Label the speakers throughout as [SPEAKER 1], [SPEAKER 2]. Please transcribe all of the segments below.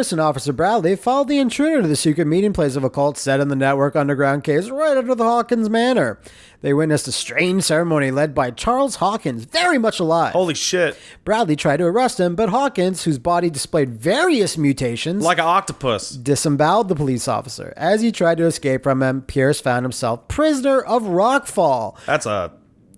[SPEAKER 1] And Officer Bradley followed the intruder to the secret meeting place of a cult set in the network underground caves right under the Hawkins Manor. They witnessed a strange ceremony led by Charles Hawkins, very much alive.
[SPEAKER 2] Holy shit.
[SPEAKER 1] Bradley tried to arrest him, but Hawkins, whose body displayed various mutations,
[SPEAKER 2] Like an octopus.
[SPEAKER 1] disemboweled the police officer. As he tried to escape from him, Pierce found himself prisoner of Rockfall.
[SPEAKER 2] That's a.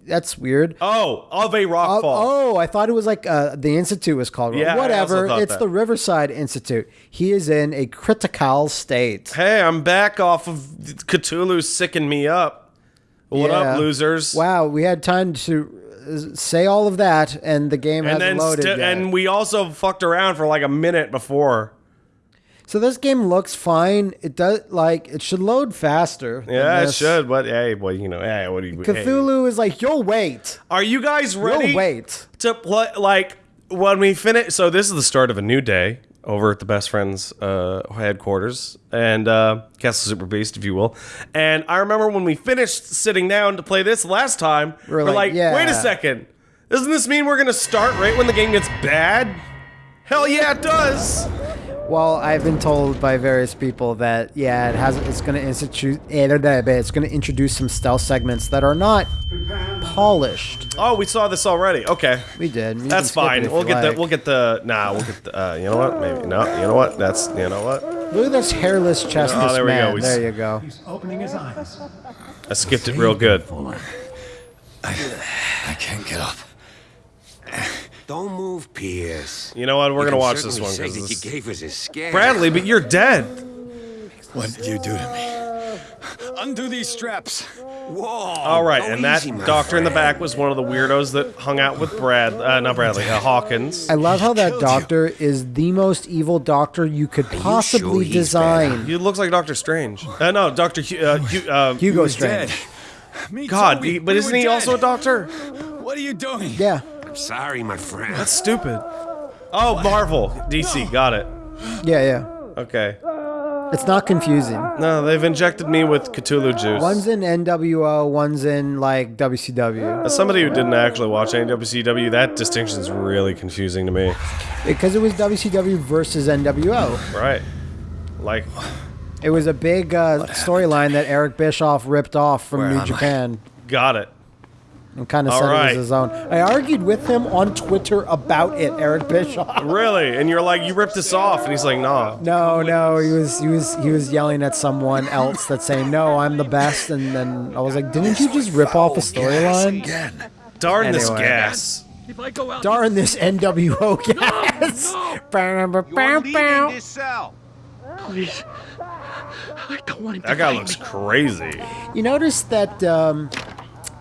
[SPEAKER 1] That's weird.
[SPEAKER 2] Oh, of a rock
[SPEAKER 1] Oh,
[SPEAKER 2] fall.
[SPEAKER 1] oh, I thought it was like uh, the institute was called.
[SPEAKER 2] Yeah,
[SPEAKER 1] whatever. It's
[SPEAKER 2] that.
[SPEAKER 1] the Riverside Institute. He is in a critical state.
[SPEAKER 2] Hey, I'm back off of Cthulhu sicking me up. What
[SPEAKER 1] Yeah.
[SPEAKER 2] up, losers?
[SPEAKER 1] Wow, we had time to uh, say all of that, and the game
[SPEAKER 2] And
[SPEAKER 1] hasn't
[SPEAKER 2] then,
[SPEAKER 1] loaded yet.
[SPEAKER 2] and we also fucked around for like a minute before.
[SPEAKER 1] So this game looks fine. It does like it should load faster.
[SPEAKER 2] Yeah, it should. But hey, well, you know, hey, what do you? hey.
[SPEAKER 1] Cthulhu is like, you'll wait.
[SPEAKER 2] Are you guys ready?
[SPEAKER 1] You'll wait.
[SPEAKER 2] to play like when we finish so this is the start of a new day over at the best friends uh, headquarters and uh, castle super beast if you will and i remember when we finished sitting down to play this last time
[SPEAKER 1] We're
[SPEAKER 2] we're,
[SPEAKER 1] like,
[SPEAKER 2] like,
[SPEAKER 1] yeah.
[SPEAKER 2] wait a second doesn't this mean we're gonna start right when the game gets bad hell yeah it does
[SPEAKER 1] Well, I've been told by various people that yeah, it has. It's going to institute. It's going to introduce some stealth segments that are not polished.
[SPEAKER 2] oh we saw this already okay
[SPEAKER 1] We did. You
[SPEAKER 2] that's fine we'll get
[SPEAKER 1] like.
[SPEAKER 2] the we'll get the nah we'll get the uh, you know what maybe no you know what that's you know what
[SPEAKER 1] Look at this hairless chestless
[SPEAKER 2] Oh, there we go. We
[SPEAKER 1] There you go.
[SPEAKER 3] He's opening his eyes.
[SPEAKER 2] i skipped it real good
[SPEAKER 4] I can't get up.
[SPEAKER 5] Don't move, Pierce.
[SPEAKER 2] you know what we're
[SPEAKER 5] You
[SPEAKER 2] gonna watch this one
[SPEAKER 5] Say
[SPEAKER 2] 'cause
[SPEAKER 5] that
[SPEAKER 2] this-
[SPEAKER 5] you gave us a scare.
[SPEAKER 2] bradley but you're dead
[SPEAKER 4] What did you do to me? Undo these straps.
[SPEAKER 5] Whoa.
[SPEAKER 2] All right, and that
[SPEAKER 5] easy, my
[SPEAKER 2] doctor in the back was one of the weirdos that hung out with Brad, uh, not Bradley, uh, Hawkins.
[SPEAKER 1] I love how that
[SPEAKER 4] killed you.
[SPEAKER 1] doctor is the most evil doctor you could
[SPEAKER 5] you
[SPEAKER 1] possibly
[SPEAKER 5] sure
[SPEAKER 1] design.
[SPEAKER 2] He looks like Doctor Strange. Uh, no, Doctor Hu- uh, Hu- uh,
[SPEAKER 1] Hugo
[SPEAKER 4] was dead.
[SPEAKER 1] Strange.
[SPEAKER 2] God, he-
[SPEAKER 4] We-
[SPEAKER 2] but isn't
[SPEAKER 4] were
[SPEAKER 2] he also a doctor?
[SPEAKER 4] What are you doing?
[SPEAKER 1] Yeah.
[SPEAKER 5] I'm sorry, my friend.
[SPEAKER 2] That's stupid. Oh, Marvel, DC, got it.
[SPEAKER 1] Yeah, yeah.
[SPEAKER 2] Okay.
[SPEAKER 1] It's not confusing.
[SPEAKER 2] No, they've injected me with Cthulhu juice.
[SPEAKER 1] One's in NWO, one's in like WCW.
[SPEAKER 2] As somebody who didn't actually watch any WCW, that distinction's really confusing to me.
[SPEAKER 1] Because it was WCW versus NWO.
[SPEAKER 2] Right. Like,
[SPEAKER 1] It was a big uh, storyline that Eric Bischoff ripped off from
[SPEAKER 4] Where
[SPEAKER 1] New
[SPEAKER 4] am I?
[SPEAKER 1] Japan
[SPEAKER 2] got it.
[SPEAKER 1] And kind of
[SPEAKER 2] All
[SPEAKER 1] said it
[SPEAKER 2] right.
[SPEAKER 1] was his own. I argued with him on Twitter about it, Eric Bischoff.
[SPEAKER 2] Really? And you're like, you ripped this off. And he's like, nah.
[SPEAKER 1] No, no, he was he was he was yelling at someone else that's saying, "No, I'm the best." And then I was like, "Didn't you just rip off a storyline?"
[SPEAKER 4] again.
[SPEAKER 2] Darn this gas.
[SPEAKER 6] If I go out,
[SPEAKER 1] Darn this NWO gas! Bow, bow, bow, bow.
[SPEAKER 5] cell.
[SPEAKER 6] please. I don't want him to
[SPEAKER 2] That guy looks
[SPEAKER 6] me.
[SPEAKER 2] crazy.
[SPEAKER 1] You notice that um,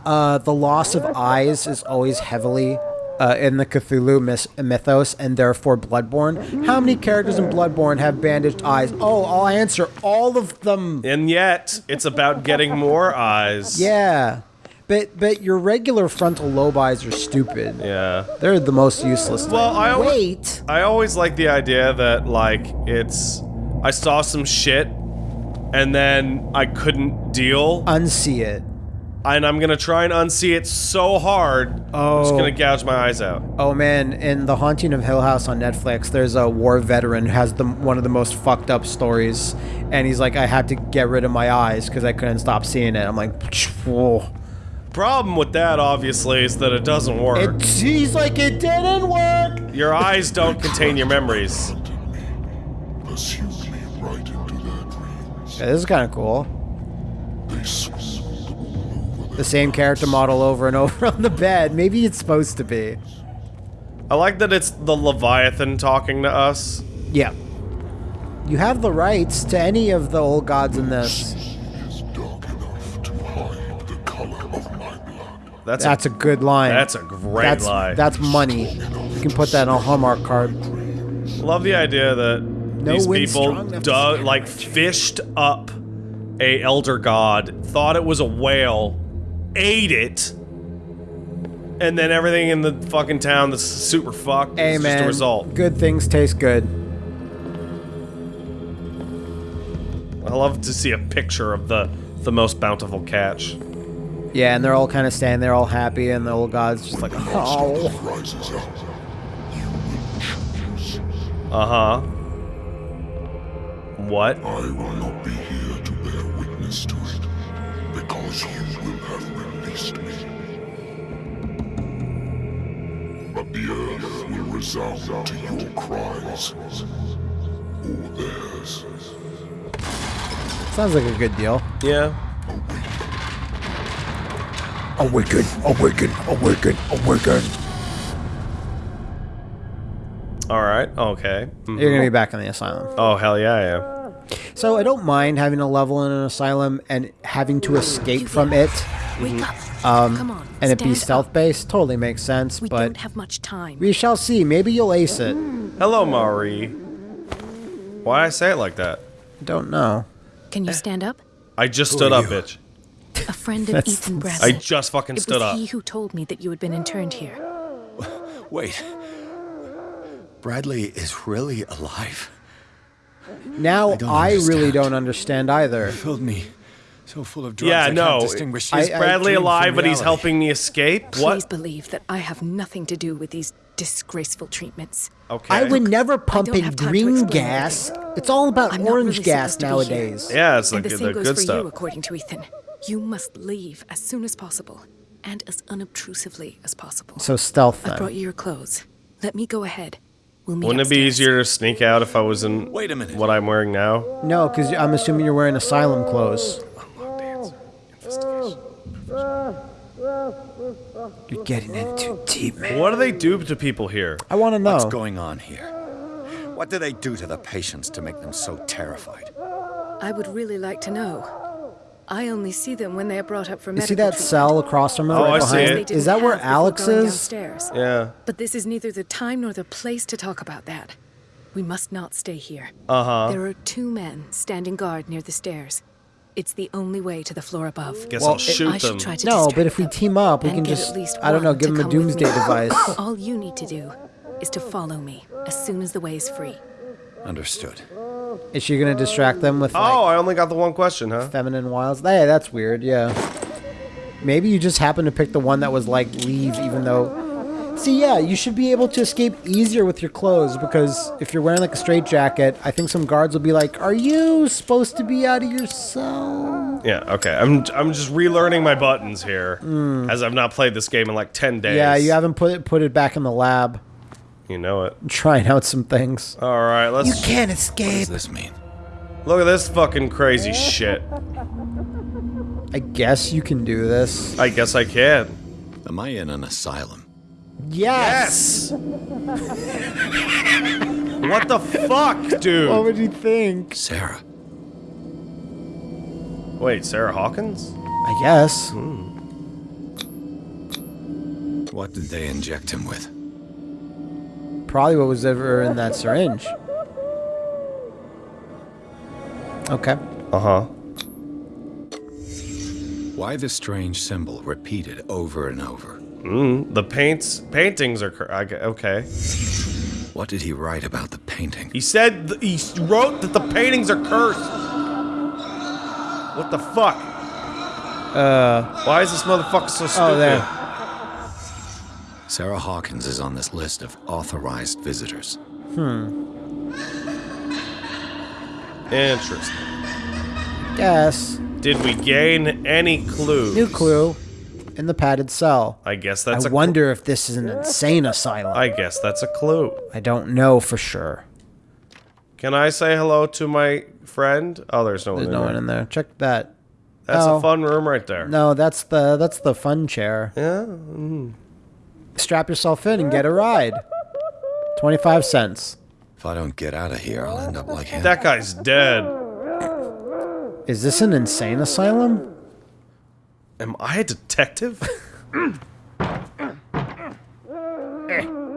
[SPEAKER 1] uh, the loss of eyes is always heavily uh, in the Cthulhu mis- mythos, and therefore Bloodborne. How many characters in Bloodborne have bandaged eyes? Oh, I'll answer all of them.
[SPEAKER 2] And yet, it's about getting more eyes.
[SPEAKER 1] Yeah, but but your regular frontal lobe eyes are stupid.
[SPEAKER 2] Yeah.
[SPEAKER 1] They're the most useless.
[SPEAKER 2] Well,
[SPEAKER 1] thing.
[SPEAKER 2] I alwa-
[SPEAKER 1] wait.
[SPEAKER 2] I always like the idea that, like, it's. I saw some shit, and then I couldn't deal,
[SPEAKER 1] Unsee it.
[SPEAKER 2] And I'm gonna try and unsee it so hard, I'm just
[SPEAKER 1] Oh.
[SPEAKER 2] gonna gouge my eyes out.
[SPEAKER 1] Oh man, in The Haunting of Hill House on Netflix, there's a war veteran who has the one of the most fucked up stories, and he's like, I had to get rid of my eyes because I couldn't stop seeing it. I'm like, whoa.
[SPEAKER 2] Problem with that, obviously, is that it doesn't work.
[SPEAKER 1] It, he's like, it didn't work.
[SPEAKER 2] your eyes don't contain your memories.
[SPEAKER 7] Right into their dreams.
[SPEAKER 1] Yeah, this is kind of cool.
[SPEAKER 7] The
[SPEAKER 1] same character model over and over on the bed. Maybe it's supposed to be.
[SPEAKER 2] I like that it's the Leviathan talking to us.
[SPEAKER 1] Yeah. You have the rights to any of the old gods in this.
[SPEAKER 7] is dark enough to hide the color of my blood.
[SPEAKER 2] That's,
[SPEAKER 1] That's a good line.
[SPEAKER 2] That's a great
[SPEAKER 1] that's,
[SPEAKER 2] lie.
[SPEAKER 1] That's money. You can put that on a Hallmark card.
[SPEAKER 2] Love the idea that these people
[SPEAKER 1] strong enough to
[SPEAKER 2] dug, like fished up a elder god, thought it was a whale, ate it, and then everything in the fucking town that's super fucked
[SPEAKER 1] Hey
[SPEAKER 2] is
[SPEAKER 1] man,
[SPEAKER 2] just a result.
[SPEAKER 1] good things taste good.
[SPEAKER 2] I love to see a picture of the the most bountiful catch.
[SPEAKER 1] Yeah, and they're all kind of standing there, all happy, and the old god's just like, oh.
[SPEAKER 7] Rises.
[SPEAKER 2] Uh huh. What?
[SPEAKER 7] I will not be here to bear witness to resound to your cries, or theirs.
[SPEAKER 1] Sounds like a good deal.
[SPEAKER 2] Yeah.
[SPEAKER 1] Awaken, awaken, awaken, awaken.
[SPEAKER 2] All right. Okay. Mhm.
[SPEAKER 1] You're gonna be back in the asylum.
[SPEAKER 2] Oh hell yeah, I am.
[SPEAKER 1] So I don't mind having a level in an asylum and having to escape from it,
[SPEAKER 3] Wake up.
[SPEAKER 1] um,
[SPEAKER 3] Come on.
[SPEAKER 1] and it be stealth based. Totally makes sense,
[SPEAKER 3] We
[SPEAKER 1] but
[SPEAKER 3] don't have much time.
[SPEAKER 1] we shall see. Maybe you'll ace it.
[SPEAKER 2] Hello, Mari. Why I say it like that?
[SPEAKER 1] Don't know.
[SPEAKER 3] Can you stand up?
[SPEAKER 2] I just stood up,
[SPEAKER 4] you?
[SPEAKER 2] bitch.
[SPEAKER 3] A friend of
[SPEAKER 1] That's-
[SPEAKER 3] Ethan
[SPEAKER 2] I just fucking
[SPEAKER 3] it
[SPEAKER 2] stood
[SPEAKER 3] was
[SPEAKER 2] up.
[SPEAKER 3] he who told me that you had been interned here.
[SPEAKER 4] Wait. Bradley is really alive.
[SPEAKER 1] Now
[SPEAKER 4] don't
[SPEAKER 1] I, really don't understand either.
[SPEAKER 4] You Filled me so full of drugs.
[SPEAKER 2] Yeah,
[SPEAKER 4] I
[SPEAKER 2] no.
[SPEAKER 4] Can't distinguish
[SPEAKER 2] Is
[SPEAKER 1] I- I
[SPEAKER 2] Bradley
[SPEAKER 4] dream from
[SPEAKER 2] alive, but he's helping me escape?
[SPEAKER 3] Please
[SPEAKER 2] What?
[SPEAKER 3] believe that I have nothing to do with these disgraceful treatments.
[SPEAKER 2] Okay.
[SPEAKER 1] I would never pump in
[SPEAKER 3] have time to
[SPEAKER 1] green
[SPEAKER 3] explain
[SPEAKER 1] gas. It's all about
[SPEAKER 3] I'm
[SPEAKER 1] orange
[SPEAKER 3] really
[SPEAKER 1] gas
[SPEAKER 3] supposed to be here.
[SPEAKER 1] nowadays.
[SPEAKER 2] Yeah, it's
[SPEAKER 3] and
[SPEAKER 2] like
[SPEAKER 3] the
[SPEAKER 2] the,
[SPEAKER 3] same goes
[SPEAKER 2] good
[SPEAKER 3] for
[SPEAKER 2] stuff.
[SPEAKER 3] you, according to Ethan. You must leave as soon as possible, and as unobtrusively as possible.
[SPEAKER 1] So stealth
[SPEAKER 3] I brought you your clothes. Let me go ahead. We'll
[SPEAKER 2] Wouldn't it be easier to sneak out if I was in
[SPEAKER 4] Wait a minute.
[SPEAKER 2] what I'm wearing now?
[SPEAKER 1] No, because I'm assuming you're wearing asylum clothes. You're getting in too deep, man.
[SPEAKER 2] What do they do to people here?
[SPEAKER 1] I want to know.
[SPEAKER 4] What's going on here? What do they do to the patients to make them so terrified?
[SPEAKER 3] I would really like to know. I only see them when they are brought up for
[SPEAKER 1] You
[SPEAKER 3] medical
[SPEAKER 1] see that
[SPEAKER 3] treatment.
[SPEAKER 1] cell across from her
[SPEAKER 2] Oh,
[SPEAKER 1] right
[SPEAKER 2] I see
[SPEAKER 1] behind?
[SPEAKER 2] it.
[SPEAKER 3] They didn't
[SPEAKER 1] Is that where Alex is?
[SPEAKER 3] Downstairs.
[SPEAKER 2] Yeah.
[SPEAKER 3] But this is neither the time nor the place to talk about that. We must not stay here.
[SPEAKER 2] Uh huh.
[SPEAKER 3] There are two men standing guard near the stairs. It's the only way to the floor above.
[SPEAKER 2] Guess
[SPEAKER 1] Well,
[SPEAKER 2] I'll
[SPEAKER 1] it-
[SPEAKER 2] shoot
[SPEAKER 3] I should
[SPEAKER 2] them.
[SPEAKER 3] try to
[SPEAKER 1] No, but if we team up, we can just,
[SPEAKER 3] at least
[SPEAKER 1] I don't know, give them a doomsday device.
[SPEAKER 3] All you need to do is to follow me as soon as the way is free.
[SPEAKER 4] Understood.
[SPEAKER 1] Is she going to distract them with like
[SPEAKER 2] Oh, I only got the one question, huh?
[SPEAKER 1] feminine wiles? Hey, that's weird, yeah. Maybe you just happened to pick the one that was like leave, even though. See, yeah, you should be able to escape easier with your clothes because if you're wearing like a straight jacket, I think some guards will be like, "Are you supposed to be out of your cell?"
[SPEAKER 2] Yeah. Okay. I'm I'm just relearning my buttons here, hmm. as I've not played this game in like ten days.
[SPEAKER 1] Yeah, you haven't put it put it back in the lab,
[SPEAKER 2] You know it.
[SPEAKER 1] trying out some things.
[SPEAKER 2] All right. Let's
[SPEAKER 1] You can't escape.
[SPEAKER 4] What does this mean?
[SPEAKER 2] look at this fucking crazy shit.
[SPEAKER 1] I guess you can do this.
[SPEAKER 2] I guess I can.
[SPEAKER 4] Am I in an asylum?
[SPEAKER 1] Yes.
[SPEAKER 2] Yes. what the fuck, dude?
[SPEAKER 1] What would you think?
[SPEAKER 4] Sarah.
[SPEAKER 2] Wait, Sarah Hawkins?
[SPEAKER 1] I guess.
[SPEAKER 4] What did they inject him with?
[SPEAKER 1] Probably what was ever in that syringe. Okay.
[SPEAKER 2] Uh huh.
[SPEAKER 4] Why the strange symbol repeated over and over?
[SPEAKER 2] Mm, the paints paintings are cor- I g- okay.
[SPEAKER 4] What did he write about the painting?
[SPEAKER 2] He said th- he wrote that the paintings are cursed. What the fuck?
[SPEAKER 1] Uh.
[SPEAKER 2] Why is this motherfucker so stupid?
[SPEAKER 1] Oh, there.
[SPEAKER 4] Sarah Hawkins is on this list of authorized visitors. Hmm.
[SPEAKER 2] Interesting.
[SPEAKER 1] Guess.
[SPEAKER 2] Did we gain any clues?
[SPEAKER 1] New clue. In the padded cell.
[SPEAKER 2] I guess that's
[SPEAKER 1] I
[SPEAKER 2] a cl-
[SPEAKER 1] wonder if this is an insane asylum. I,
[SPEAKER 2] I guess that's a clue.
[SPEAKER 1] I don't know for sure.
[SPEAKER 2] Can I say hello to my friend? Oh, there's no one.
[SPEAKER 1] There's
[SPEAKER 2] in
[SPEAKER 1] no
[SPEAKER 2] there.
[SPEAKER 1] one in there. Check that.
[SPEAKER 2] That's
[SPEAKER 1] Oh.
[SPEAKER 2] a fun room right there.
[SPEAKER 1] No, that's the that's the fun chair.
[SPEAKER 2] Yeah. Mm-hmm.
[SPEAKER 1] Strap yourself in and get a ride. Twenty five cents.
[SPEAKER 4] If I don't get out of here, I'll end up like him.
[SPEAKER 2] That guy's dead.
[SPEAKER 1] Is this an insane asylum?
[SPEAKER 2] Am I a detective?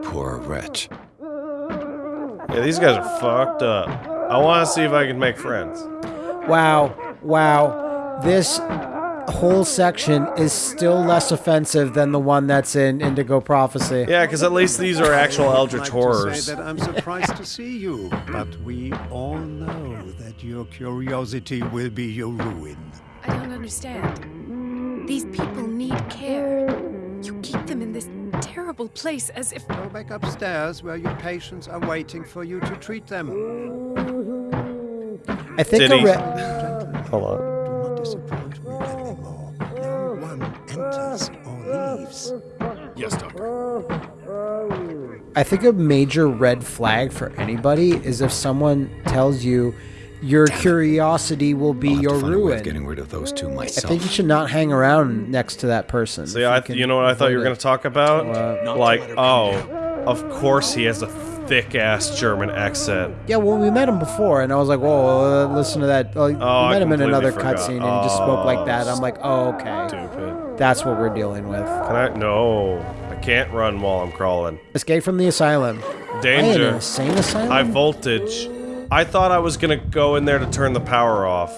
[SPEAKER 4] Poor wretch.
[SPEAKER 2] yeah, these guys are fucked up. I want to see if I can make friends.
[SPEAKER 1] Wow, wow. This whole section is still less offensive than the one that's in Indigo Prophecy.
[SPEAKER 2] Yeah, because at least these are actual Eldritch
[SPEAKER 8] like
[SPEAKER 2] horrors.
[SPEAKER 8] To say that I'm surprised to see you, but we all know that your curiosity will be your ruin.
[SPEAKER 3] I don't understand. These people need care. You keep them in this terrible place as if.
[SPEAKER 8] Go back upstairs where your patients are waiting for you to treat them.
[SPEAKER 1] I think
[SPEAKER 2] Did
[SPEAKER 1] a
[SPEAKER 2] he-
[SPEAKER 1] red.
[SPEAKER 2] Hold on.
[SPEAKER 4] Yes, Doctor.
[SPEAKER 1] I think a major red flag for anybody is if someone tells you your curiosity will be
[SPEAKER 4] I'll have to
[SPEAKER 1] your
[SPEAKER 4] find a
[SPEAKER 1] ruin.
[SPEAKER 4] Getting rid of those two myself.
[SPEAKER 1] I think you should not hang around next to that person.
[SPEAKER 2] See, I,
[SPEAKER 1] can
[SPEAKER 2] you know what I thought you were going to talk about?
[SPEAKER 1] What?
[SPEAKER 2] like, oh, of course he has a thick ass German accent.
[SPEAKER 1] Yeah, well, we met him before, and I was like, "Whoa, uh, listen to that." Like,
[SPEAKER 2] Oh,
[SPEAKER 1] we
[SPEAKER 2] I
[SPEAKER 1] met him in another cutscene, and he just spoke like that.
[SPEAKER 2] Oh,
[SPEAKER 1] I'm like, "Oh, okay,
[SPEAKER 2] Stupid.
[SPEAKER 1] That's what we're dealing with."
[SPEAKER 2] Can I? No, I can't run while I'm crawling.
[SPEAKER 1] Escape from the asylum.
[SPEAKER 2] Danger.
[SPEAKER 1] Insane asylum.
[SPEAKER 2] High voltage. I thought I was gonna go in there to turn the power off,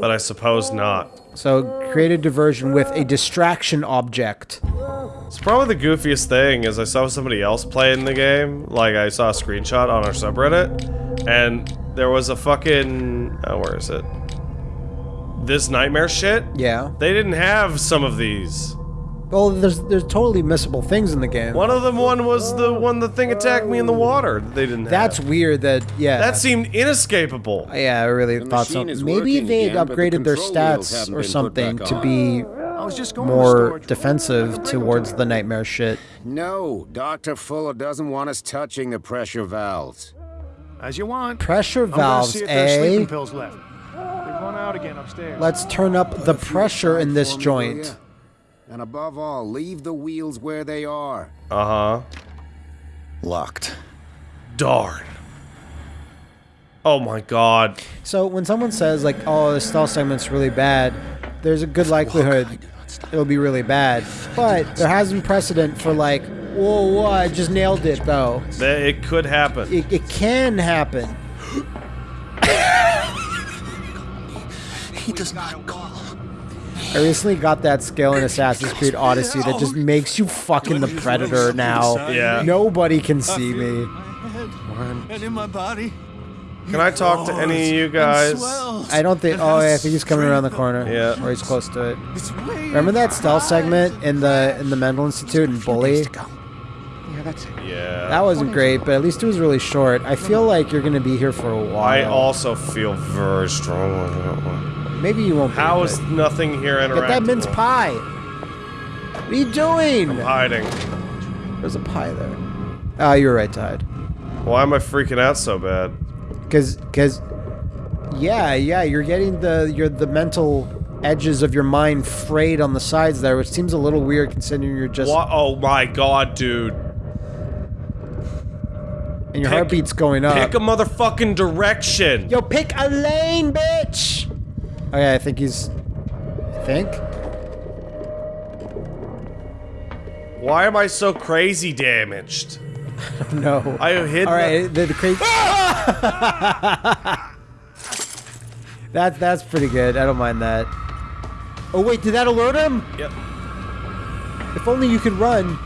[SPEAKER 2] but I suppose not.
[SPEAKER 1] So create a diversion with a distraction object.
[SPEAKER 2] It's probably the goofiest thing is I saw somebody else playing the game. Like I saw a screenshot on our subreddit, and there was a fucking oh, where is it? This nightmare shit.
[SPEAKER 1] Yeah.
[SPEAKER 2] They didn't have some of these.
[SPEAKER 1] Well, there's there's totally missable things in the game.
[SPEAKER 2] One of them one was the one the thing attacked me in the water. that They didn't. Have.
[SPEAKER 1] That's
[SPEAKER 2] have.
[SPEAKER 1] weird. That yeah.
[SPEAKER 2] that seemed inescapable.
[SPEAKER 1] Yeah, I really thought so. Maybe they had
[SPEAKER 9] again, but the
[SPEAKER 1] upgraded their stats or something to be
[SPEAKER 8] I was just going to
[SPEAKER 1] more
[SPEAKER 8] storage
[SPEAKER 1] defensive towards the nightmare shit.
[SPEAKER 9] No, Dr. Fuller doesn't want us touching the pressure valves.
[SPEAKER 8] As you want.
[SPEAKER 1] Pressure
[SPEAKER 8] I'm
[SPEAKER 1] valves,
[SPEAKER 8] see if there's sleeping
[SPEAKER 1] eh?
[SPEAKER 8] pills left. They've run out again upstairs.
[SPEAKER 1] Let's turn up the pressure in this
[SPEAKER 9] For me, will
[SPEAKER 1] joint.
[SPEAKER 9] And above all, leave the wheels where they are.
[SPEAKER 2] Uh huh.
[SPEAKER 4] Locked.
[SPEAKER 2] Darn. Oh my god.
[SPEAKER 1] So when someone says like, "Oh, the stealth segment's really bad," there's a good likelihood it'll be really bad. But there has been precedent for like, "Whoa, whoa, I just nailed it though."
[SPEAKER 2] It could happen.
[SPEAKER 1] It, it can happen.
[SPEAKER 4] He does not call.
[SPEAKER 1] I recently got that skill in Assassin's Creed Odyssey that just makes you fucking the predator now.
[SPEAKER 2] Yeah.
[SPEAKER 1] Nobody can see me.
[SPEAKER 8] And in my body.
[SPEAKER 2] Can I talk to any of you guys?
[SPEAKER 1] I don't think. Oh, yeah, I think he's coming around the corner.
[SPEAKER 2] Yeah.
[SPEAKER 1] or he's close to it. Remember that stealth segment in the in the mental institute and bully?
[SPEAKER 2] Yeah. that's. Yeah.
[SPEAKER 1] That wasn't great, but at least it was really short. I feel like you're gonna be here for a while.
[SPEAKER 2] I also feel very strongly.
[SPEAKER 1] Maybe you won't.
[SPEAKER 2] How is nothing here interactive?
[SPEAKER 1] Get that mince pie. What are you doing?
[SPEAKER 2] I'm Hiding.
[SPEAKER 1] There's a pie there. Ah, you're right, Tide.
[SPEAKER 2] Why am I freaking out so bad?
[SPEAKER 1] Cause, cause, yeah, yeah, you're getting the you're the mental edges of your mind frayed on the sides there, which seems a little weird considering you're just
[SPEAKER 2] What? Oh my god, dude.
[SPEAKER 1] and your
[SPEAKER 2] pick-
[SPEAKER 1] heartbeat's going up.
[SPEAKER 2] Pick a motherfucking direction.
[SPEAKER 1] Yo, pick a lane, bitch. Oh, okay, I think he's. I think.
[SPEAKER 2] Why am I so crazy damaged?
[SPEAKER 1] No.
[SPEAKER 2] I hit.
[SPEAKER 1] All right, the, the crazy. That that's pretty good. I don't mind that. Oh wait, did that alert him?
[SPEAKER 2] Yep.
[SPEAKER 1] If only you could run.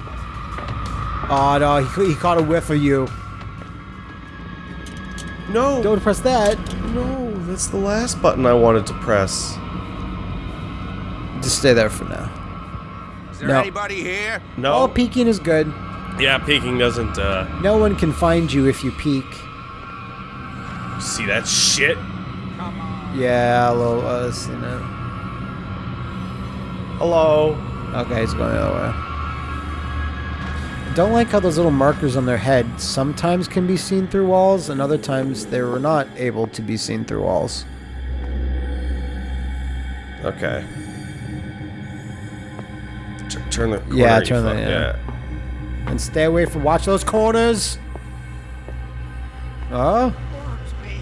[SPEAKER 1] Oh no, he, he caught a whiff of you.
[SPEAKER 2] No.
[SPEAKER 1] Don't press that.
[SPEAKER 2] No, that's the last button I wanted to press.
[SPEAKER 1] Just stay there for now.
[SPEAKER 5] Is there
[SPEAKER 1] No.
[SPEAKER 5] anybody here?
[SPEAKER 2] No.
[SPEAKER 1] Oh, peeking is good.
[SPEAKER 2] yeah, peeking doesn't. uh...
[SPEAKER 1] No one can find you if you peek.
[SPEAKER 2] See that shit?
[SPEAKER 1] Yeah, a little. Uh, see that.
[SPEAKER 2] Hello.
[SPEAKER 1] Okay, he's going the other way. I don't like how those little markers on their head sometimes can be seen through walls, and other times they were not able to be seen through walls.
[SPEAKER 2] Okay. T- turn the. Corner,
[SPEAKER 1] Yeah, turn the-
[SPEAKER 2] fuck-
[SPEAKER 1] yeah. And stay away from. Watch those corners. Oh,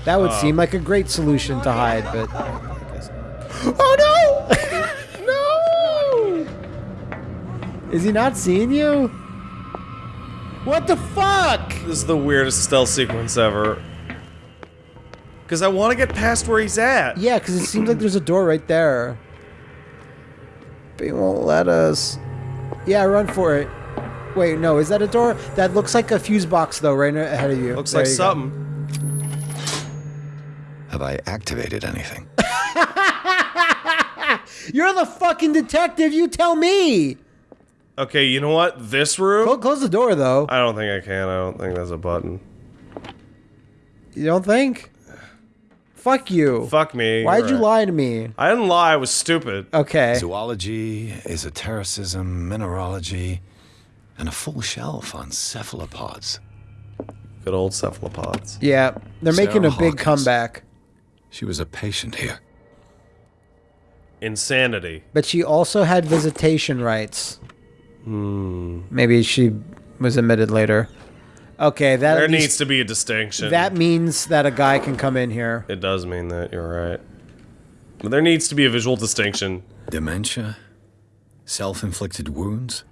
[SPEAKER 1] that would
[SPEAKER 2] Oh.
[SPEAKER 1] seem like a great solution to hide, but. I guess not. Oh no! no! Is he not seeing you? What the fuck?
[SPEAKER 2] This is the weirdest stealth sequence ever. Because I want to get past where he's at.
[SPEAKER 1] Yeah, because it seems like there's a door right there. But he won't let us. Yeah, run for it. Wait, no, is that a door? That looks like a fuse box, though, right ahead of you.
[SPEAKER 2] Looks
[SPEAKER 1] There
[SPEAKER 2] like
[SPEAKER 1] you go.
[SPEAKER 2] something.
[SPEAKER 4] Have I activated anything?
[SPEAKER 1] You're the fucking detective. You tell me.
[SPEAKER 2] Okay, you know what? This room?
[SPEAKER 1] Close, close the door, though.
[SPEAKER 2] I don't think I can. I don't think there's a button.
[SPEAKER 1] You don't think? Fuck you.
[SPEAKER 2] Fuck me.
[SPEAKER 1] Why'd
[SPEAKER 2] you're
[SPEAKER 1] you
[SPEAKER 2] right.
[SPEAKER 1] lie to me?
[SPEAKER 2] I didn't lie. I was stupid.
[SPEAKER 1] Okay.
[SPEAKER 4] Zoology, esotericism, mineralogy, and a full shelf on cephalopods.
[SPEAKER 2] Good old cephalopods.
[SPEAKER 1] Yeah, they're making a
[SPEAKER 4] Sarah
[SPEAKER 1] big
[SPEAKER 4] Hawkins.
[SPEAKER 1] comeback.
[SPEAKER 4] She was a patient here.
[SPEAKER 2] Insanity.
[SPEAKER 1] But she also had visitation rights.
[SPEAKER 2] Hmm.
[SPEAKER 1] Maybe she was admitted later. Okay, that
[SPEAKER 2] There
[SPEAKER 1] least-
[SPEAKER 2] needs to be a distinction.
[SPEAKER 1] that means that a guy can come in here.
[SPEAKER 2] It does mean that. You're right. But there needs to be a visual distinction.
[SPEAKER 4] Dementia? Self inflicted wounds?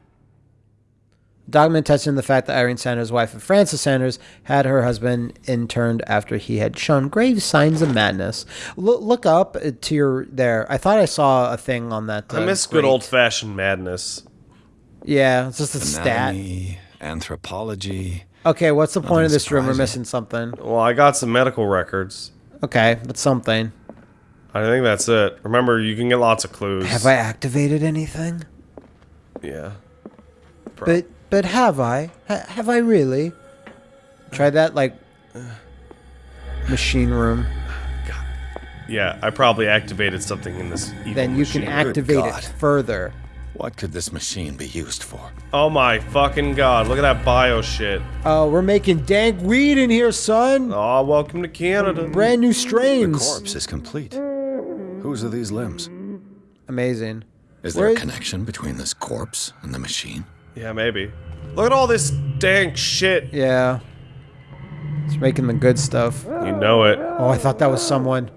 [SPEAKER 1] Document touching the fact that Irene Sanders' wife and Francis Sanders had her husband interned after he had shown grave signs of madness. Look, look up uh, to your there. I thought I saw a thing on that.
[SPEAKER 2] I
[SPEAKER 1] uh,
[SPEAKER 2] miss good old fashioned madness.
[SPEAKER 1] Yeah, it's just a stat.
[SPEAKER 4] Anatomy, anthropology.
[SPEAKER 1] Okay, what's the point of
[SPEAKER 4] Nothing
[SPEAKER 1] this room? We're missing something.
[SPEAKER 2] Well, I got some medical records.
[SPEAKER 1] Okay, that's something.
[SPEAKER 2] I think that's it. Remember, you can get lots of clues.
[SPEAKER 1] Have I activated anything?
[SPEAKER 2] Yeah.
[SPEAKER 1] But but have I? Have I really? Try that like machine room.
[SPEAKER 2] Yeah, I probably activated something in this. Evil
[SPEAKER 1] Then you can activate it further.
[SPEAKER 4] What could this machine be used for?
[SPEAKER 2] Oh my fucking god! Look at that bio shit.
[SPEAKER 1] Oh, we're making dank weed in here, son.
[SPEAKER 2] Oh, welcome to Canada.
[SPEAKER 1] Brand new strains.
[SPEAKER 4] The corpse is complete. Whose are these limbs?
[SPEAKER 1] Amazing.
[SPEAKER 4] Is there
[SPEAKER 1] Where-
[SPEAKER 4] a connection between this corpse and the machine?
[SPEAKER 2] Yeah, maybe. Look at all this dank shit.
[SPEAKER 1] Yeah. It's making the good stuff.
[SPEAKER 2] You know it.
[SPEAKER 1] Oh, I thought that was someone.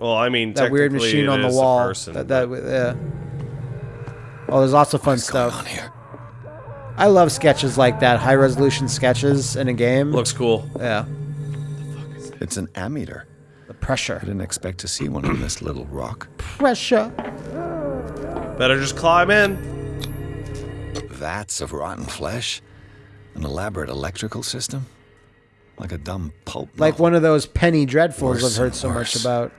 [SPEAKER 2] Well, I mean,
[SPEAKER 1] That weird machine
[SPEAKER 2] it
[SPEAKER 1] on the wall.
[SPEAKER 2] person,
[SPEAKER 1] that that yeah. Oh, there's lots of fun
[SPEAKER 4] What's going
[SPEAKER 1] stuff.
[SPEAKER 4] on here?
[SPEAKER 1] I love sketches like that, high resolution sketches in a game.
[SPEAKER 2] looks cool.
[SPEAKER 1] yeah.
[SPEAKER 4] It's an ammeter.
[SPEAKER 1] The pressure.
[SPEAKER 4] I didn't expect to see one on this little rock.
[SPEAKER 1] Pressure.
[SPEAKER 2] Better just climb in.
[SPEAKER 4] Vats of rotten flesh? An elaborate electrical system? Like a dumb pulp
[SPEAKER 1] Like
[SPEAKER 4] novel.
[SPEAKER 1] one of those penny dreadfuls I've heard
[SPEAKER 4] and
[SPEAKER 1] so much about.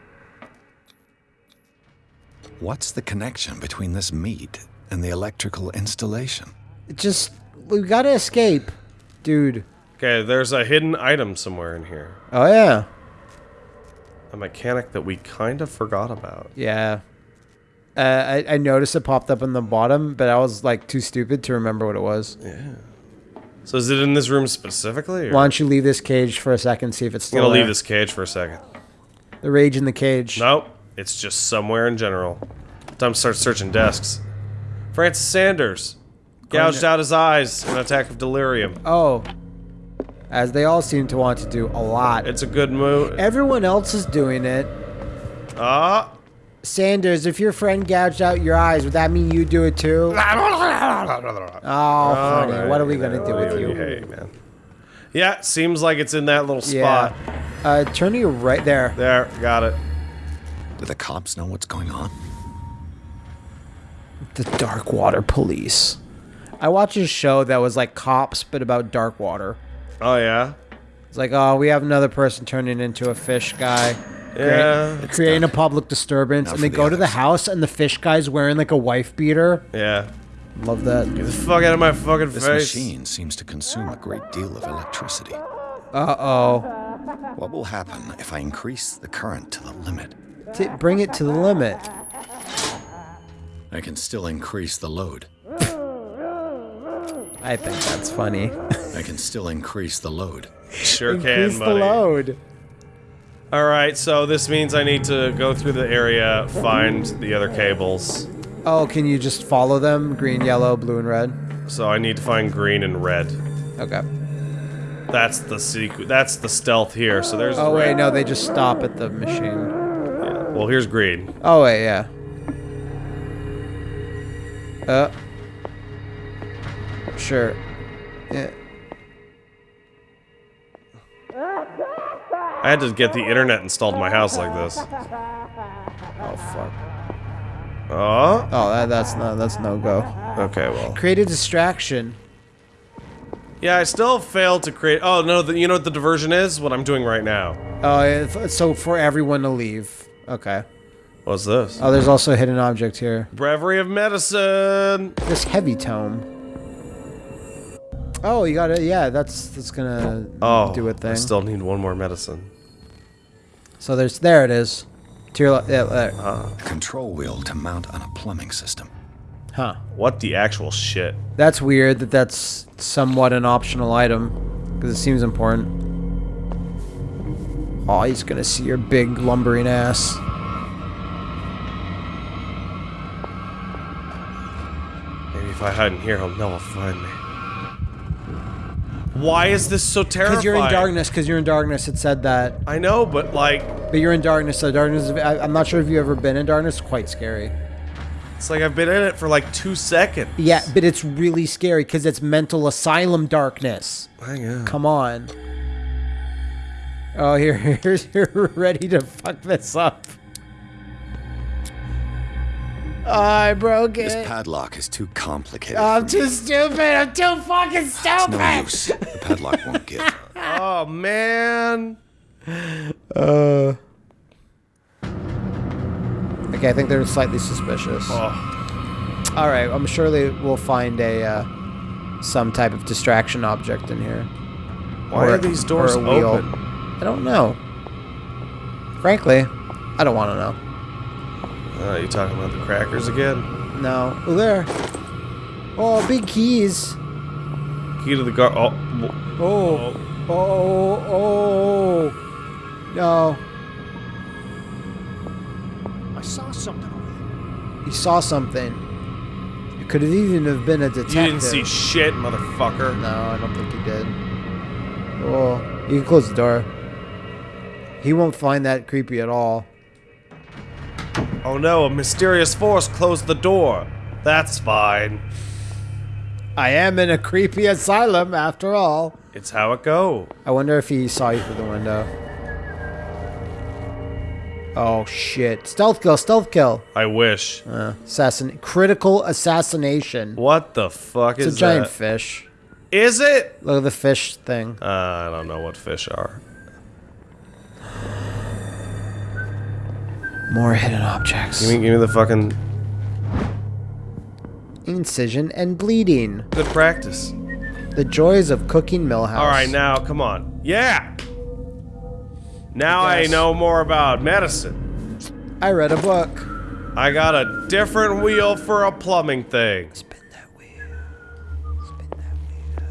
[SPEAKER 4] What's the connection between this meat and the electrical installation?
[SPEAKER 1] It just we gotta escape, dude.
[SPEAKER 2] Okay, there's a hidden item somewhere in here.
[SPEAKER 1] Oh yeah,
[SPEAKER 2] A mechanic that we kind of forgot about.
[SPEAKER 1] yeah. Uh, I, I noticed it popped up in the bottom, but I was like too stupid to remember what it was. Yeah.
[SPEAKER 2] So is it in this room specifically? Or?
[SPEAKER 1] Why don't you leave this cage for a second, see if it's still I'm
[SPEAKER 2] gonna
[SPEAKER 1] there.
[SPEAKER 2] leave this cage for a second.
[SPEAKER 1] The rage in the cage.
[SPEAKER 2] Nope, it's just somewhere in general. Time to start searching desks. Francis Sanders gouged out his eyes in an attack of delirium.
[SPEAKER 1] Oh, as they all seem to want to do a lot.
[SPEAKER 2] It's a good move.
[SPEAKER 1] Everyone else is doing it.
[SPEAKER 2] Ah,
[SPEAKER 1] Sanders, if your friend gouged out your eyes, would that mean you do it too? Oh, honey, what are we gonna do with you?
[SPEAKER 2] Hey, man. Yeah, seems like it's in that little spot.
[SPEAKER 1] Yeah.
[SPEAKER 2] spot.
[SPEAKER 1] Uh, turn to your right there.
[SPEAKER 2] There, got it.
[SPEAKER 4] Do the cops know what's going on?
[SPEAKER 1] The Dark Water Police. I watched a show that was like cops, but about dark water.
[SPEAKER 2] Oh yeah,
[SPEAKER 1] It's like, oh, we have another person turning into a fish guy.
[SPEAKER 2] yeah,
[SPEAKER 1] creating a public disturbance,
[SPEAKER 4] Now
[SPEAKER 1] and they
[SPEAKER 4] the
[SPEAKER 1] go to the house, and the fish guy's wearing like a wife beater.
[SPEAKER 2] yeah.
[SPEAKER 1] Love that.
[SPEAKER 2] Get the fuck out of my fucking
[SPEAKER 4] This
[SPEAKER 2] face.
[SPEAKER 4] machine seems to consume a great deal of electricity.
[SPEAKER 1] Uh oh.
[SPEAKER 4] What will happen if I increase the current to the limit?
[SPEAKER 1] T- bring it to the limit.
[SPEAKER 4] I can still increase the load.
[SPEAKER 1] I think that's funny.
[SPEAKER 4] I can still increase the load.
[SPEAKER 2] Sure can, buddy.
[SPEAKER 1] Increase the load.
[SPEAKER 2] All right, so this means I need to go through the area, find the other cables.
[SPEAKER 1] Oh, can you just follow them? Green, yellow, blue, and red.
[SPEAKER 2] So I need to find green and red.
[SPEAKER 1] Okay.
[SPEAKER 2] That's the sequ- That's the stealth here. So there's.
[SPEAKER 1] Oh
[SPEAKER 2] red.
[SPEAKER 1] wait, no, they just stop at the machine.
[SPEAKER 2] Yeah. Well, here's green.
[SPEAKER 1] Oh wait, yeah. Uh. Sure. Yeah.
[SPEAKER 2] I had to get the internet installed in my house like this.
[SPEAKER 1] Oh fuck.
[SPEAKER 2] Oh.
[SPEAKER 1] Oh, that, that's no, that's no go.
[SPEAKER 2] Okay. Well.
[SPEAKER 1] Create a distraction.
[SPEAKER 2] Yeah, I still failed to create. Oh no! The, you know what the diversion is? What I'm doing right now.
[SPEAKER 1] Oh, f- so for everyone to leave. Okay.
[SPEAKER 2] What's this?
[SPEAKER 1] Oh, there's also a hidden object here.
[SPEAKER 2] Breviary of medicine.
[SPEAKER 1] This heavy tome. Oh, you got it. Yeah, that's that's gonna
[SPEAKER 2] Oh,
[SPEAKER 1] do a
[SPEAKER 2] I
[SPEAKER 1] thing.
[SPEAKER 2] still need one more medicine.
[SPEAKER 1] So there's there it is. To your left. Yeah, there.
[SPEAKER 4] A control wheel to mount on a plumbing system.
[SPEAKER 1] Huh.
[SPEAKER 2] What the actual shit?
[SPEAKER 1] That's weird that that's somewhat an optional item because it seems important. Oh, he's gonna see your big lumbering ass.
[SPEAKER 2] If I hide in here, he'll never find me. Why is this so terrifying?
[SPEAKER 1] Because you're in darkness. Because you're in darkness. It said that.
[SPEAKER 2] I know, but like,
[SPEAKER 1] But you're in darkness. So darkness. I, I'm not sure if you've ever been in darkness. Quite scary.
[SPEAKER 2] it's like I've been in it for like two seconds.
[SPEAKER 1] Yeah, but it's really scary because it's mental asylum darkness.
[SPEAKER 2] Hang on.
[SPEAKER 1] Come on. Oh, here, here's you're ready to fuck this up. I broke it.
[SPEAKER 4] This padlock is too complicated.
[SPEAKER 1] I'm
[SPEAKER 4] for
[SPEAKER 1] too
[SPEAKER 4] me.
[SPEAKER 1] stupid. I'm too fucking
[SPEAKER 4] It's
[SPEAKER 1] stupid.
[SPEAKER 4] no use. The padlock won't give.
[SPEAKER 2] Oh man.
[SPEAKER 1] Uh. Okay, I think they're slightly suspicious.
[SPEAKER 2] Oh,
[SPEAKER 1] All right, I'm sure they will find a uh, some type of distraction object in here.
[SPEAKER 2] why
[SPEAKER 1] Or-
[SPEAKER 2] are these doors
[SPEAKER 1] or
[SPEAKER 2] open?
[SPEAKER 1] I don't know. Frankly, I don't want to know.
[SPEAKER 2] Oh, you talking about the crackers again?
[SPEAKER 1] No. Oh, there. Oh, big keys.
[SPEAKER 2] Key to the gar. Oh, w-
[SPEAKER 1] Oh. Oh. Oh. No.
[SPEAKER 8] I saw something over there.
[SPEAKER 1] He saw something. It could have even have been a detective.
[SPEAKER 2] you didn't see shit, motherfucker.
[SPEAKER 1] No, I don't think he did. Oh, you can close the door. He won't find that creepy at all.
[SPEAKER 2] Oh no, a mysterious force closed the door. That's fine.
[SPEAKER 1] I am in a creepy asylum after all.
[SPEAKER 2] It's how it go.
[SPEAKER 1] I wonder if he saw you through the window. Oh shit. Stealth kill, stealth kill.
[SPEAKER 2] I wish.
[SPEAKER 1] Uh, assassin critical assassination.
[SPEAKER 2] What the fuck
[SPEAKER 1] It's
[SPEAKER 2] is that?
[SPEAKER 1] It's a giant
[SPEAKER 2] that?
[SPEAKER 1] fish.
[SPEAKER 2] Is it?
[SPEAKER 1] Look at the fish thing.
[SPEAKER 2] Uh, I don't know what fish are.
[SPEAKER 1] More hidden objects.
[SPEAKER 2] Give me, give me the fucking
[SPEAKER 1] Incision and bleeding.
[SPEAKER 2] good practice.
[SPEAKER 1] The joys of cooking Millhouse.
[SPEAKER 2] All right, now come on. Yeah. Now I,
[SPEAKER 1] guess.
[SPEAKER 2] know more about medicine.
[SPEAKER 1] I read a book.
[SPEAKER 2] I got a different wheel for a plumbing thing.
[SPEAKER 1] Spin that wheel. Spin that wheel.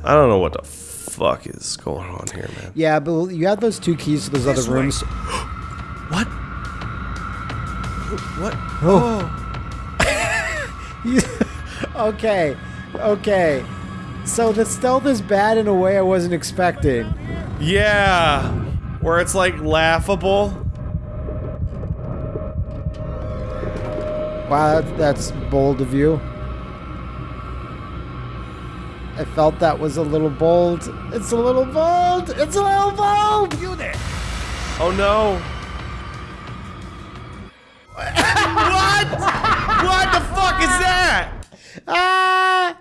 [SPEAKER 2] I don't know what the fuck is going on here, man.
[SPEAKER 1] Yeah, but you have those two keys to those other
[SPEAKER 2] This way.
[SPEAKER 1] rooms.
[SPEAKER 2] What? What? Oh. oh.
[SPEAKER 1] okay, okay. So the stealth is bad in a way I wasn't expecting.
[SPEAKER 2] Yeah. Where it's like laughable.
[SPEAKER 1] Wow, that's, that's bold of you. I felt that was a little bold. It's a little bold. It's a little bold. You there?
[SPEAKER 2] Oh no.
[SPEAKER 1] Ah!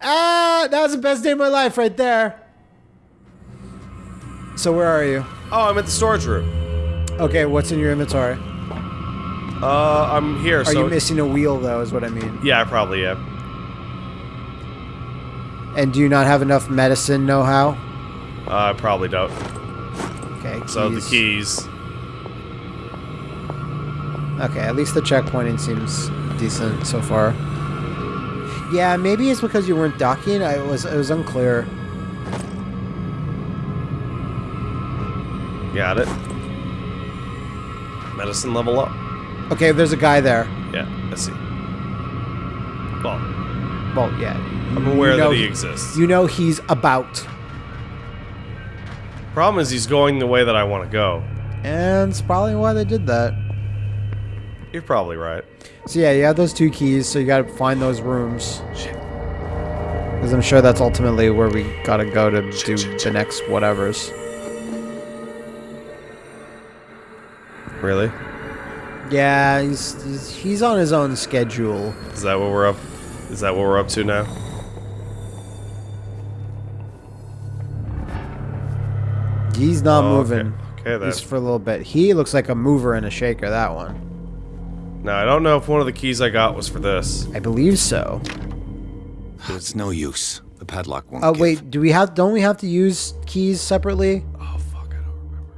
[SPEAKER 1] Ah! That was the best day of my life right there. So where are you?
[SPEAKER 2] Oh, I'm at the storage room.
[SPEAKER 1] Okay, what's in your inventory?
[SPEAKER 2] Uh, I'm here.
[SPEAKER 1] Are
[SPEAKER 2] so
[SPEAKER 1] you missing a wheel though? Is what I mean.
[SPEAKER 2] Yeah, I probably am.
[SPEAKER 1] And do you not have enough medicine know-how?
[SPEAKER 2] Uh, I probably don't.
[SPEAKER 1] Okay.
[SPEAKER 2] So the
[SPEAKER 1] keys.
[SPEAKER 2] keys.
[SPEAKER 1] Okay, at least the checkpointing seems decent so far. Yeah, maybe it's because you weren't docking. I was it was unclear.
[SPEAKER 2] Got it. Medicine level up.
[SPEAKER 1] Okay, there's a guy there.
[SPEAKER 2] Yeah, I see. Well,
[SPEAKER 1] Well, yeah.
[SPEAKER 2] I'm aware
[SPEAKER 1] you know
[SPEAKER 2] that he exists.
[SPEAKER 1] You know he's about.
[SPEAKER 2] Problem is, he's going the way that I want to go.
[SPEAKER 1] And it's probably why they did that.
[SPEAKER 2] You're probably right.
[SPEAKER 1] So yeah, you have those two keys, so you gotta find those rooms.
[SPEAKER 2] Shit.
[SPEAKER 1] Because I'm sure that's ultimately where we gotta go to do the next whatevers.
[SPEAKER 2] Really?
[SPEAKER 1] Yeah, he's, he's he's on his own schedule.
[SPEAKER 2] Is that what we're up? Is that what we're up to now?
[SPEAKER 1] He's not
[SPEAKER 2] Oh, okay.
[SPEAKER 1] moving.
[SPEAKER 2] Okay, then.
[SPEAKER 1] Just for a little bit. He looks like a mover and a shaker, that one.
[SPEAKER 2] Now I don't know if one of the keys I got was for this.
[SPEAKER 1] I believe so.
[SPEAKER 4] It's no use. The padlock won't
[SPEAKER 1] Oh
[SPEAKER 4] give.
[SPEAKER 1] wait, do we have don't we have to use keys separately?
[SPEAKER 2] Oh fuck, I don't remember.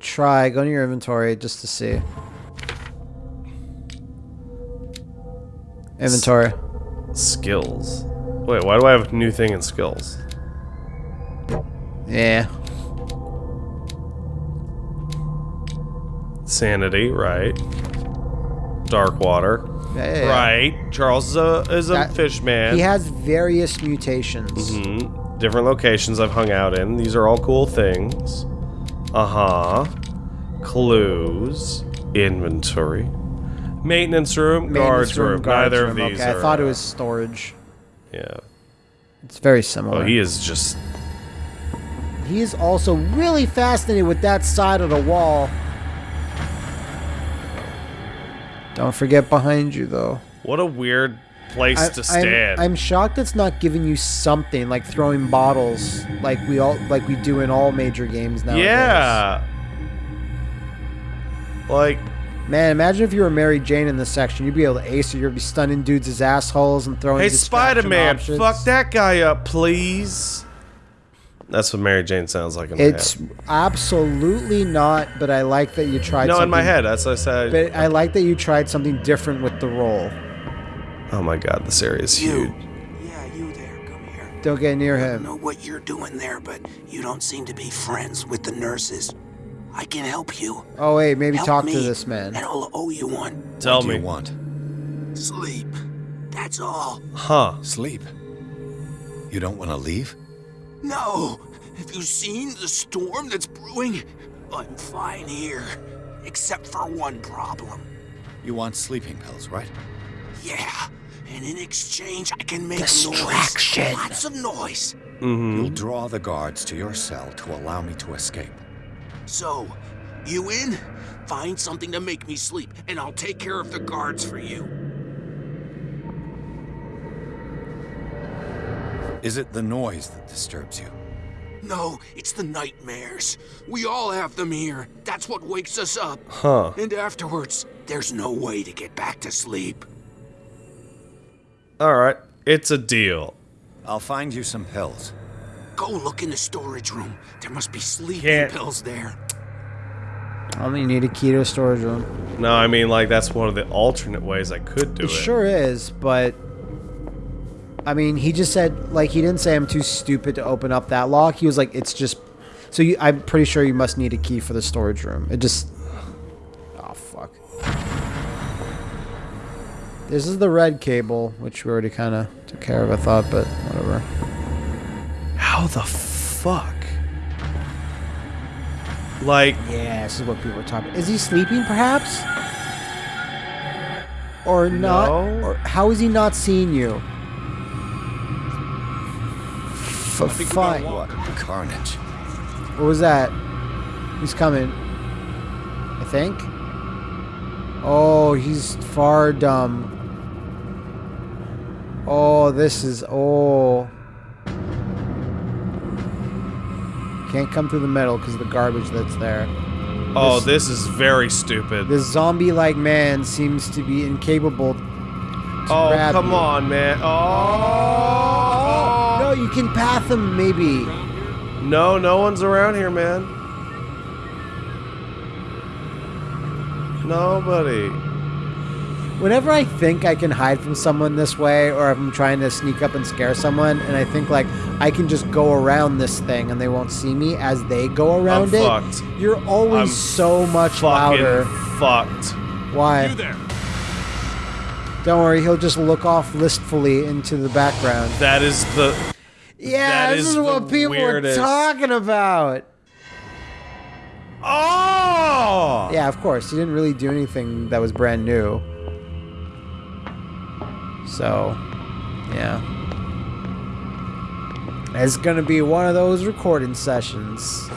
[SPEAKER 1] try. Go to your inventory just to see. Inventory.
[SPEAKER 2] Skills. Wait, why do I have a new thing in skills?
[SPEAKER 1] Yeah.
[SPEAKER 2] Sanity, right. Dark water.
[SPEAKER 1] Yeah, yeah.
[SPEAKER 2] Right. Charles is a, is a
[SPEAKER 1] That-
[SPEAKER 2] fish man.
[SPEAKER 1] He has various mutations.
[SPEAKER 2] Mhm. Different locations I've hung out in. These are all cool things. Uh huh. Clues. Inventory. Maintenance room. Guards room.
[SPEAKER 1] guards
[SPEAKER 2] Neither
[SPEAKER 1] room.
[SPEAKER 2] of these
[SPEAKER 1] Okay,
[SPEAKER 2] are.
[SPEAKER 1] I thought it
[SPEAKER 2] uh,
[SPEAKER 1] was storage.
[SPEAKER 2] Yeah.
[SPEAKER 1] It's very similar.
[SPEAKER 2] Oh, he is just.
[SPEAKER 1] He is also really fascinated with that side of the wall. Don't forget behind you, though.
[SPEAKER 2] What a weird place
[SPEAKER 1] I-
[SPEAKER 2] to
[SPEAKER 1] I'm-
[SPEAKER 2] stand.
[SPEAKER 1] I'm, shocked it's not giving you something like throwing bottles, like we all like we do in all major games now.
[SPEAKER 2] yeah. Like,
[SPEAKER 1] Man, imagine if you were Mary Jane in this section. You'd be able to ace it. You'd be stunning dudes as assholes and throwing.
[SPEAKER 2] hey, Spider Man, fuck that guy up, please. That's what Mary Jane sounds like in my
[SPEAKER 1] It's
[SPEAKER 2] head.
[SPEAKER 1] absolutely not, but I like that you tried.
[SPEAKER 2] No, in
[SPEAKER 1] something,
[SPEAKER 2] my head. That's what I said.
[SPEAKER 1] But I like that you tried something different with the role.
[SPEAKER 2] oh my god, this area is huge.
[SPEAKER 10] Yeah, you there. Come here.
[SPEAKER 1] Don't get near him.
[SPEAKER 10] I
[SPEAKER 1] him.
[SPEAKER 10] don't know what you're doing there, but you don't seem to be friends with the nurses. I can help you.
[SPEAKER 1] Oh wait, maybe
[SPEAKER 10] Help
[SPEAKER 1] talk
[SPEAKER 10] me,
[SPEAKER 1] to this man.
[SPEAKER 10] And I'll owe you one.
[SPEAKER 2] Tell
[SPEAKER 4] what do
[SPEAKER 2] me.
[SPEAKER 4] you want?
[SPEAKER 10] Sleep. That's all.
[SPEAKER 2] Huh.
[SPEAKER 4] Sleep. You don't want to leave?
[SPEAKER 10] No. Have you seen the storm that's brewing? I'm fine here. Except for one problem.
[SPEAKER 4] You want sleeping pills, right?
[SPEAKER 10] Yeah. And in exchange, I can make
[SPEAKER 1] Distraction.
[SPEAKER 10] noise. Lots of noise.
[SPEAKER 2] Mm-hmm.
[SPEAKER 4] You'll draw the guards to your cell to allow me to escape.
[SPEAKER 10] So, you in? Find something to make me sleep, and I'll take care of the guards for you.
[SPEAKER 4] Is it the noise that disturbs you?
[SPEAKER 10] No, it's the nightmares. We all have them here. That's what wakes us up.
[SPEAKER 2] Huh.
[SPEAKER 10] And afterwards, there's no way to get back to sleep.
[SPEAKER 2] All right. It's a deal.
[SPEAKER 4] I'll find you some pills.
[SPEAKER 10] Go look in the storage room. There must be sleeping
[SPEAKER 2] Can't-
[SPEAKER 10] pills there.
[SPEAKER 1] I only need a key to a storage room.
[SPEAKER 2] No, I mean like that's one of the alternate ways I could do
[SPEAKER 1] It
[SPEAKER 2] it.
[SPEAKER 1] sure is, but I mean, he just said like he didn't say I'm too stupid to open up that lock. He was like, it's just. So you, I'm pretty sure you must need a key for the storage room. It just. Oh fuck. This is the red cable, which we already kind of took care of, I thought, but whatever.
[SPEAKER 2] How the fuck? Like,
[SPEAKER 1] Yeah, this is what people are talking. Is he sleeping, perhaps? Or not?
[SPEAKER 2] No.
[SPEAKER 1] Or how is he not seeing you? F- fine.
[SPEAKER 4] What? Carnage.
[SPEAKER 1] What was that? He's coming. I think. Oh, he's far dumb. Oh, this is. Oh. Can't come through the middle because of the garbage that's there.
[SPEAKER 2] oh,
[SPEAKER 1] This-
[SPEAKER 2] this is very stupid.
[SPEAKER 1] This zombie like man seems to be incapable. To
[SPEAKER 2] oh,
[SPEAKER 1] grab
[SPEAKER 2] come
[SPEAKER 1] you.
[SPEAKER 2] on, man. Oh.
[SPEAKER 1] No, you can path them, maybe.
[SPEAKER 2] No, no one's around here, man. Nobody.
[SPEAKER 1] Whenever I think I can hide from someone this way, or if I'm trying to sneak up and scare someone, and I think like I can just go around this thing and they won't see me as they go around it,
[SPEAKER 2] fucked.
[SPEAKER 1] you're always
[SPEAKER 2] I'm
[SPEAKER 1] so much
[SPEAKER 2] Fucking
[SPEAKER 1] louder.
[SPEAKER 2] fucked.
[SPEAKER 1] Why?
[SPEAKER 5] there.
[SPEAKER 1] Don't worry, he'll just look off listfully into the background.
[SPEAKER 2] That is the.
[SPEAKER 1] Yeah,
[SPEAKER 2] That
[SPEAKER 1] this
[SPEAKER 2] is
[SPEAKER 1] is, what people
[SPEAKER 2] weirdest-
[SPEAKER 1] are talking about.
[SPEAKER 2] Oh.
[SPEAKER 1] Yeah, of course. He didn't really do anything that was brand new. So, yeah. It's gonna be one of those recording sessions.